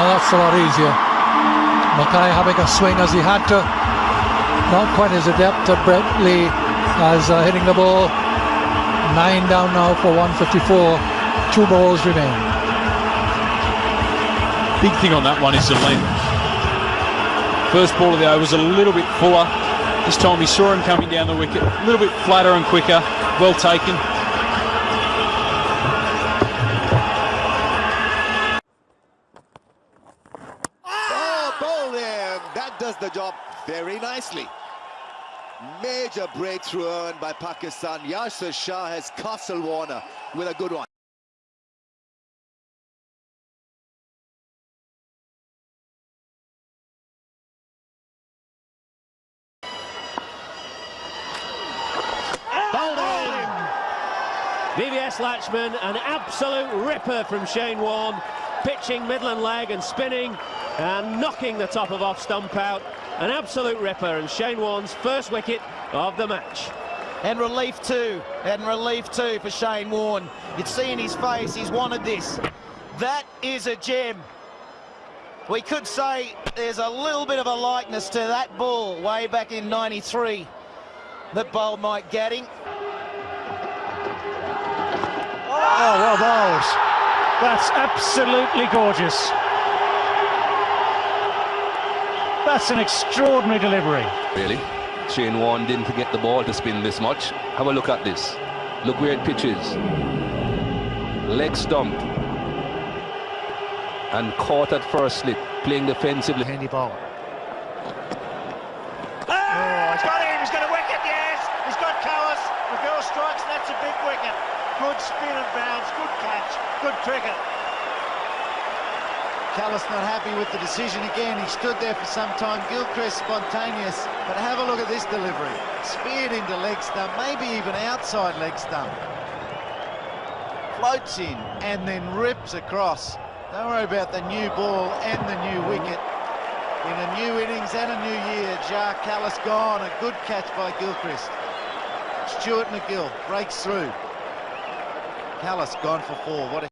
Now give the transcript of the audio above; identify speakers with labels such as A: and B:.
A: shots a lot easier. Mackay having a swing as he had to. Not quite as adept at Brett Lee as uh, hitting the ball. Nine down now for 154. Two balls remain.
B: Big thing on that one is the length. First ball of the over was a little bit fuller. This time he saw him coming down the wicket, a little bit flatter and quicker. Well taken.
C: That does the job very nicely. Major breakthrough earned by Pakistan. Yasir Shah has Castle Warner with a good one.
D: VVS Laxman, an absolute ripper from Shane Warne, pitching Midland leg and spinning and knocking the top of off stump out. An absolute ripper and Shane Warne's first wicket of the match.
E: And relief too, and relief too for Shane Warne. You'd see in his face, he's wanted this. That is a gem. We could say there's a little bit of a likeness to that ball way back in 93 that bowled Mike Gatting.
F: Oh, well bowled. That's absolutely gorgeous. That's an extraordinary delivery.
G: Really? Shane Warne didn't get the ball to spin this much. Have a look at this. Look where it pitches. Leg stump. And caught at first slip, playing defensively.
F: Handy bowler.
H: Oh, he's got him, he's got a wicket, yes! He's got Kallis, MacGill strikes, and that's a big wicket. Good spin and bounce, good catch, good cricket.
E: Kallis not happy with the decision again. He stood there for some time. Gilchrist spontaneous. But have a look at this delivery. Speared into leg stump, maybe even outside leg stump. Floats in and then rips across. Don't worry about the new ball and the new wicket. In a new innings and a new year, Jacques Kallis gone. A good catch by Gilchrist. Stuart MacGill breaks through. Kallis gone for four. What a